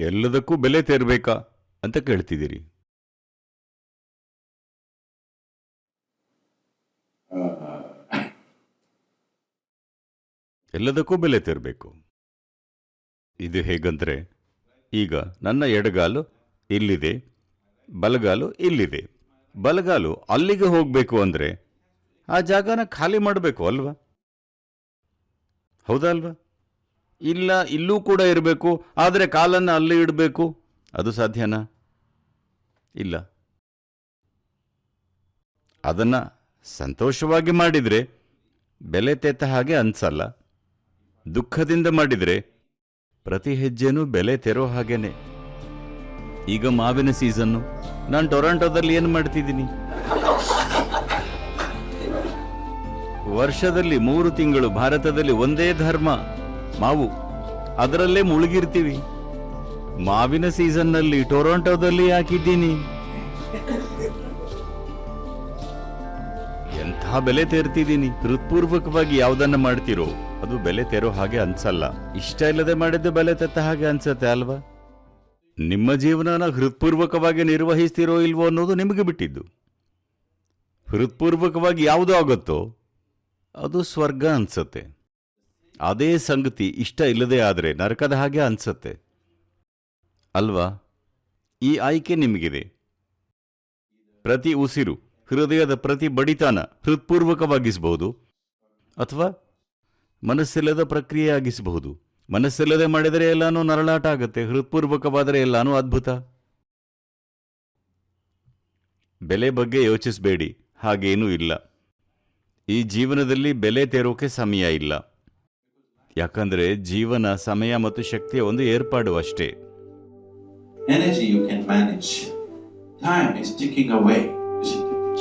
ಎಲ್ಲದಕ್ಕೂ ಬೆಲೆ ತೇರ್ಬೇಕಾ ಅಂತ ಕೇಳ್ತಿದ್ದೀರಿ. ಎಲ್ಲದಕ್ಕೂ ಬೆಲೆ ತೆರಬೇಕು. ಇದು ಹೇಗಂದ್ರೆ, ಈಗ ನನ್ನ ಎಡಗಾಲು ಇಲ್ಲಿದೆ, ಬಲಗಾಲು ಇಲ್ಲಿದೆ. ಬಲಗಾಲು ಅಲ್ಲಿಗೆ ಹೋಗಬೇಕು ಅಂದ್ರೆ ಆ ಜಾಗನ ಖಾಲಿ ಮಾಡಬೇಕು ಅಲ್ವಾ? ಹೌದಾ ಅಲ್ವಾ? ಇಲ್ಲ, ಇಲ್ಲೂ ಕೂಡ ಇರಬೇಕು, ಆದರೆ ಕಾಲನ್ನು ಅಲ್ಲಿ ಇಡಬೇಕು. ಅದು ಸಾಧ್ಯನಾ? ಇಲ್ಲ. ಅದನ್ನು ಸಂತೋಷವಾಗಿ ಮಾಡಿದರೆ ಬೆಲೆ ತೆತ್ತ ಹಾಗೆ ಅನ್ಸಲ್ಲ. ದುಃಖದಿಂದ ಮಾಡಿದರೆ ಪ್ರತಿ ಹೆಜ್ಜೆನೂ ಬೆಲೆ ತೆರೋ ಹಾಗೇನೆ. ಈಗ ಮಾವಿನ ಸೀಸನ್ನು, ನಾನು ಟೊರಾಂಟೋದಲ್ಲಿ ಏನು ಮಾಡ್ತಿದ್ದೀನಿ? ವರ್ಷದಲ್ಲಿ ಮೂರು ತಿಂಗಳು, ಭಾರತದಲ್ಲಿ ಒಂದೇ ಧರ್ಮ. ಮಾವು, ಅದರಲ್ಲೇ ಮುಳುಗಿರ್ತೀವಿ. ಮಾವಿನ ಸೀಸನ್ನಲ್ಲಿ ಟೊರಾಂಟೋದಲ್ಲಿ ಹಾಕಿದ್ದೀನಿ. ಎಂಥ ಬೆಲೆ ತೆರ್ತಿದ್ದೀನಿ? ಹೃತ್ಪೂರ್ವಕವಾಗಿ ಯಾವ್ದನ್ನ ಮಾಡ್ತಿರೋ, ಅದು ಬೆಲೆ ತೆರೋ ಹಾಗೆ ಅನ್ಸಲ್ಲ. ಇಷ್ಟ ಇಲ್ಲದೆ ಮಾಡಿದ್ದು ಬೆಲೆ ತೆತ್ತ ಹಾಗೆ ಅನ್ಸತ್ತೆ ಅಲ್ವಾ? ನಿಮ್ಮ ಜೀವನನ ಹೃತ್ಪೂರ್ವಕವಾಗಿ ನಿರ್ವಹಿಸ್ತಿರೋ ಇಲ್ವೋ ಅನ್ನೋದು ನಿಮಗೆ ಬಿಟ್ಟಿದ್ದು. ಹೃತ್ಪೂರ್ವಕವಾಗಿ ಯಾವುದು ಆಗುತ್ತೋ, ಅದು ಸ್ವರ್ಗ ಅನ್ಸತ್ತೆ. ಅದೇ ಸಂಗತಿ ಇಷ್ಟ ಇಲ್ಲದೆ ಆದರೆ ನರಕದ ಹಾಗೆ ಅನ್ಸತ್ತೆ. ಅಲ್ವಾ? ಈ ಆಯ್ಕೆ ನಿಮಗಿದೆ. ಪ್ರತಿ ಉಸಿರು, ಹೃದಯದ ಪ್ರತಿ ಬಡಿತಾನ ಹೃತ್ಪೂರ್ವಕವಾಗಿಸಬಹುದು ಅಥವಾ ಮನಸ್ಸಿಲ್ಲದ ಪ್ರಕ್ರಿಯೆ ಆಗಿಸಬಹುದು. ಮನಸ್ಸಿಲ್ಲದೆ ಮಾಡಿದರೆ ಎಲ್ಲಾನು ನರಳಾಟ ಆಗುತ್ತೆ, ಹೃತ್ಪೂರ್ವಕವಾದರೆ ಎಲ್ಲಾನು ಅದ್ಭುತ. ಬೆಲೆ ಬಗ್ಗೆ ಯೋಚಿಸಬೇಡಿ, ಹಾಗೇನೂ ಇಲ್ಲ. ಈ ಜೀವನದಲ್ಲಿ ಬೆಲೆ ತೆರೋಕೆ ಸಮಯ ಇಲ್ಲ. ಯಾಕಂದ್ರೆ ಜೀವನ ಸಮಯ ಮತ್ತು ಶಕ್ತಿಯ ಒಂದು ಏರ್ಪಾಡು ಅಷ್ಟೇ.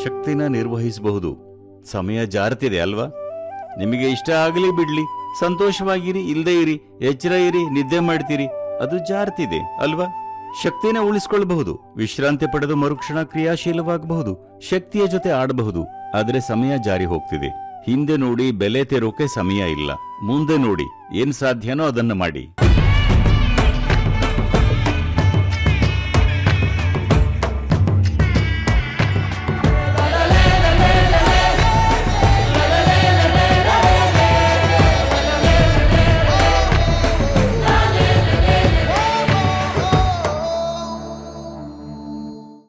ಶಕ್ತಿನ ನಿರ್ವಹಿಸಬಹುದು. ಸಮಯ ಜಾರತಿದೆ ಅಲ್ವಾ? ನಿಮಗೆ ಇಷ್ಟ ಆಗಲಿ ಬಿಡ್ಲಿ. ಸಂತೋಷವಾಗಿರಿ ಇಲ್ಲದೆ ಇರಿ ಎಚ್ಚರ ಇರಿ ನಿದ್ದೆ ಮಾಡ್ತೀರಿ. ಅದು ಜಾರತಿದೆ ಅಲ್ವಾ? ಶಕ್ತಿನ ಉಳಿಸ್ಕೊಳ್ಬಹುದು. ವಿಶ್ರಾಂತಿ ಪಡೆದು ಮರುಕ್ಷಣ ಕ್ರಿಯಾಶೀಲವಾಗಬಹುದು. ಶಕ್ತಿಯ ಜೊತೆ ಆಡಬಹುದು. ಆದರೆ ಸಮಯ ಜಾರಿ ಹೋಗ್ತಿದೆ. ಹಿಂದೆ ನೋಡಿ ಬೆಲೆ ತೆರೋಕೆ ಸಮಯ ಇಲ್ಲ. ಮುಂದೆ ನೋಡಿ ಏನ್ ಸಾಧ್ಯನೋ ಅದನ್ನ ಮಾಡಿ.